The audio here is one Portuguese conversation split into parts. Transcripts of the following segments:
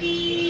Música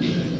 Yeah.